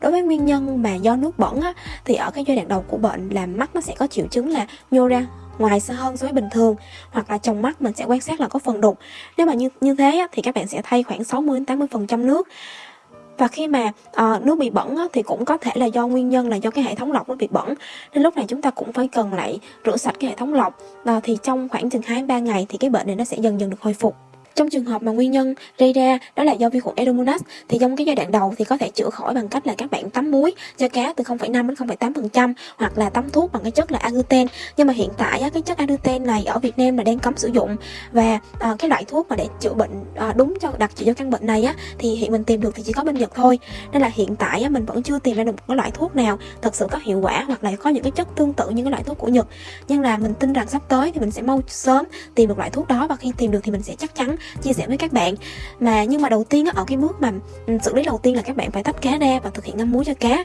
đối với nguyên nhân mà do nước bẩn á, thì ở cái giai đoạn đầu của bệnh là mắt nó sẽ có triệu chứng là nhô ra ngoài xa hơn so với bình thường hoặc là trong mắt mình sẽ quan sát là có phần đục. Nếu mà như như thế á, thì các bạn sẽ thay khoảng 60 80 phần trăm nước. Và khi mà uh, nước bị bẩn á, thì cũng có thể là do nguyên nhân là do cái hệ thống lọc nó bị bẩn nên lúc này chúng ta cũng phải cần lại rửa sạch cái hệ thống lọc. Uh, thì trong khoảng chừng hai ba ngày thì cái bệnh này nó sẽ dần dần được hồi phục trong trường hợp mà nguyên nhân gây ra đó là do vi khuẩn Edomonas thì trong cái giai đoạn đầu thì có thể chữa khỏi bằng cách là các bạn tắm muối cho cá từ 0,5 đến 0,8% hoặc là tắm thuốc bằng cái chất là aguten. Nhưng mà hiện tại á, cái chất aguten này ở Việt Nam là đang cấm sử dụng và à, cái loại thuốc mà để chữa bệnh à, đúng cho đặc trị cho căn bệnh này á thì hiện mình tìm được thì chỉ có bên Nhật thôi. Nên là hiện tại á, mình vẫn chưa tìm ra được một cái loại thuốc nào thật sự có hiệu quả hoặc là có những cái chất tương tự như cái loại thuốc của Nhật. Nhưng là mình tin rằng sắp tới thì mình sẽ mau sớm tìm được loại thuốc đó và khi tìm được thì mình sẽ chắc chắn chia sẻ với các bạn. Mà nhưng mà đầu tiên ở cái bước mà ừ, xử lý đầu tiên là các bạn phải tách cá ra và thực hiện ngâm muối cho cá.